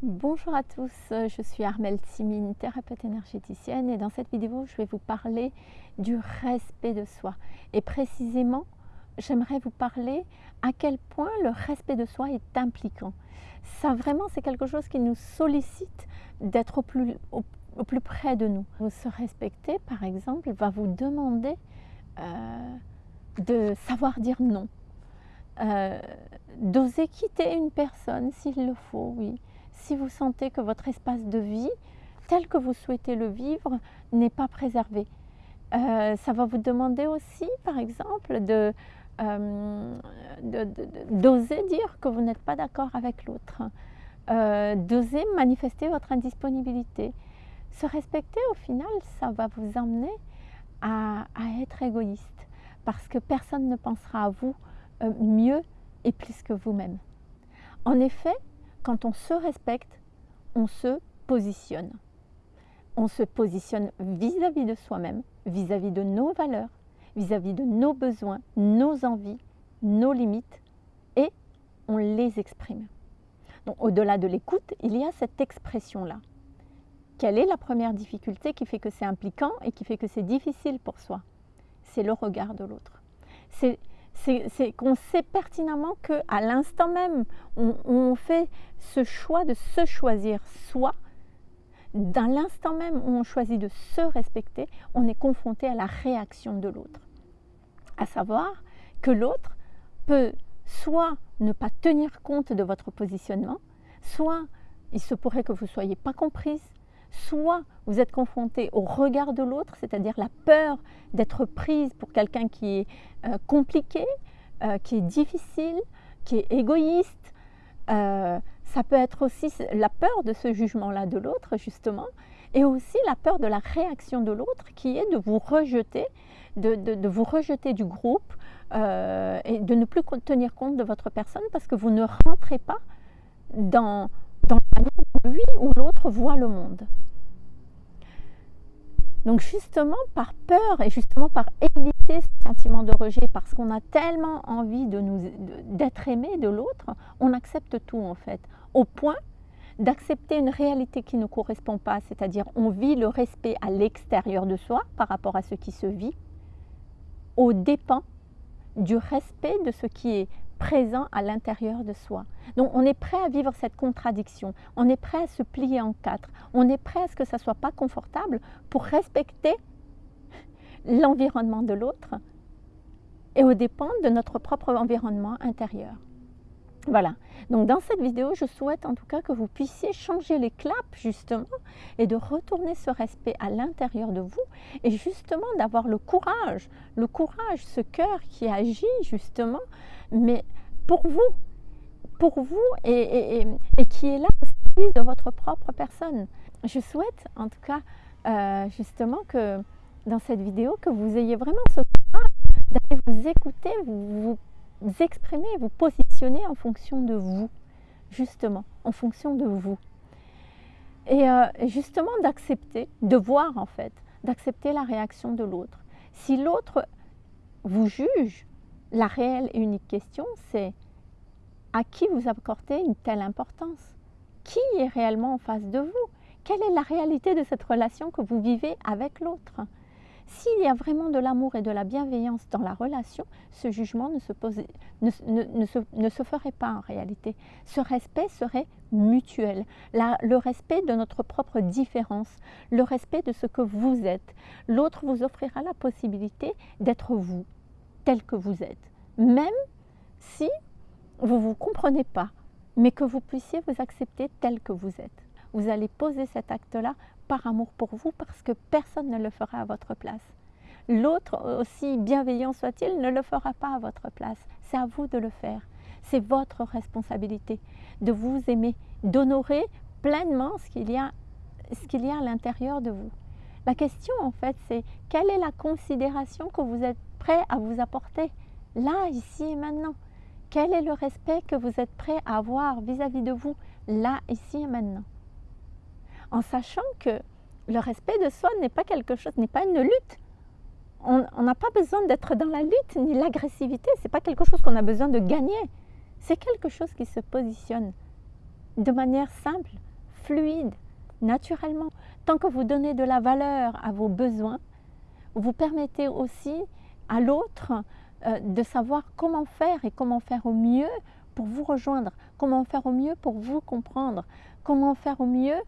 Bonjour à tous, je suis Armelle Timine, thérapeute énergéticienne et dans cette vidéo je vais vous parler du respect de soi et précisément j'aimerais vous parler à quel point le respect de soi est impliquant. Ça vraiment c'est quelque chose qui nous sollicite d'être au plus, au, plus, près de nous. Se respecter par exemple va vous demander euh, de savoir dire non, euh, d'oser quitter une personne s'il le faut, oui si vous sentez que votre espace de vie, tel que vous souhaitez le vivre, n'est pas préservé. Euh, ça va vous demander aussi, par exemple, de, euh, d'oser dire que vous n'êtes pas d'accord avec l'autre, euh, d'oser manifester votre indisponibilité. Se respecter, au final, ça va vous emmener à, à être égoïste, parce que personne ne pensera à vous mieux et plus que vous-même. En effet, quand on se respecte, on se positionne. On se positionne vis-à-vis de soi-même, vis-à-vis de nos valeurs, vis-à-vis de nos besoins, nos envies, nos limites, et on les exprime. Au-delà de l'écoute, il y a cette expression-là. Quelle est la première difficulté qui fait que c'est impliquant et qui fait que c'est difficile pour soi? C'est le regard de l'autre. C'est qu'on sait pertinemment qu'à l'instant même où on, fait ce choix de se choisir soi, dans l'instant même où on choisit de se respecter, on est confronté à la réaction de l'autre. À savoir que l'autre peut soit ne pas tenir compte de votre positionnement, soit il se pourrait que vous ne soyez pas comprise, soit vous êtes confronté au regard de l'autre, c'est-à-dire la peur d'être prise pour quelqu'un qui est euh, compliqué, euh, qui est difficile, qui est égoïste. Euh, ça peut être aussi la peur de ce jugement-là de l'autre, justement, et aussi la peur de la réaction de l'autre qui est de vous rejeter, de, vous rejeter du groupe et de ne plus tenir compte de votre personne parce que vous ne rentrez pas dans, la manière lui ou l'autre voit le monde. Donc justement par peur et justement par éviter ce sentiment de rejet, parce qu'on a tellement envie de nous d'être aimé de l'autre, on accepte tout en fait, au point d'accepter une réalité qui ne correspond pas, c'est-à-dire on vit le respect à l'extérieur de soi par rapport à ce qui se vit, au dépens du respect de ce qui est présent à l'intérieur de soi. Donc on est prêt à vivre cette contradiction, on est prêt à se plier en quatre, on est prêt à ce que ça ne soit pas confortable pour respecter l'environnement de l'autre et au dépend de notre propre environnement intérieur. Voilà, donc dans cette vidéo, je souhaite en tout cas que vous puissiez changer les claps justement et de retourner ce respect à l'intérieur de vous et justement d'avoir le courage, le courage, ce cœur qui agit justement, mais pour vous, pour vous et, qui est là au service de votre propre personne. Je souhaite en tout cas euh, justement que dans cette vidéo, que vous ayez vraiment ce courage d'aller vous écouter, vous, vous vous exprimer, vous positionner en fonction de vous, justement, en fonction de vous. Et euh, justement d'accepter, de voir en fait, d'accepter la réaction de l'autre. Si l'autre vous juge, la réelle et unique question, c'est à qui vous accordez une telle importance? Qui est réellement en face de vous? Quelle est la réalité de cette relation que vous vivez avec l'autre? S'il y a vraiment de l'amour et de la bienveillance dans la relation, ce jugement ne se, ferait pas en réalité. Ce respect serait mutuel. le respect de notre propre différence, le respect de ce que vous êtes. L'autre vous offrira la possibilité d'être vous, tel que vous êtes. Même si vous ne vous comprenez pas, mais que vous puissiez vous accepter tel que vous êtes. Vous allez poser cet acte-là par amour pour vous parce que personne ne le fera à votre place. L'autre, aussi bienveillant soit-il, ne le fera pas à votre place. C'est à vous de le faire. C'est votre responsabilité de vous aimer, d'honorer pleinement ce qu'il y a, y a à l'intérieur de vous. La question en fait, c'est quelle est la considération que vous êtes prêt à vous apporter là, ici et maintenant? Quel est le respect que vous êtes prêt à avoir vis-à-vis -vis de vous là, ici et maintenant? En sachant que le respect de soi n'est pas quelque chose, n'est pas une lutte. On n'a pas besoin d'être dans la lutte ni l'agressivité. C'est pas quelque chose qu'on a besoin de gagner. C'est quelque chose qui se positionne de manière simple, fluide, naturellement. Tant que vous donnez de la valeur à vos besoins, vous permettez aussi à l'autre euh, de savoir comment faire et comment faire au mieux pour vous rejoindre, comment faire au mieux pour vous comprendre, comment faire au mieux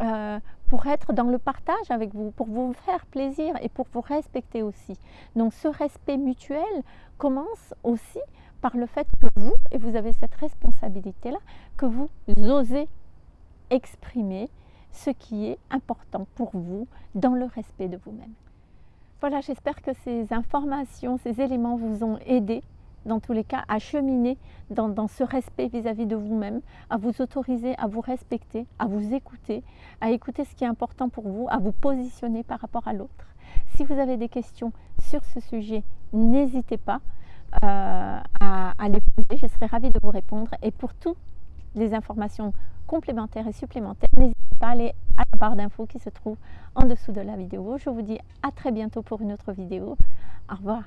euh, pour être dans le partage avec vous, pour vous faire plaisir et pour vous respecter aussi. Donc ce respect mutuel commence aussi par le fait que vous, et vous avez cette responsabilité-là, que vous osez exprimer ce qui est important pour vous dans le respect de vous-même. Voilà, j'espère que ces informations, ces éléments vous ont aidé dans tous les cas, à cheminer dans, ce respect vis-à-vis de vous-même, à vous autoriser à vous respecter, à vous écouter, à écouter ce qui est important pour vous, à vous positionner par rapport à l'autre. Si vous avez des questions sur ce sujet, n'hésitez pas euh, à, à, les poser, je serai ravie de vous répondre. Et pour toutes les informations complémentaires et supplémentaires, n'hésitez pas à aller à la barre d'infos qui se trouve en dessous de la vidéo. Je vous dis à très bientôt pour une autre vidéo. Au revoir.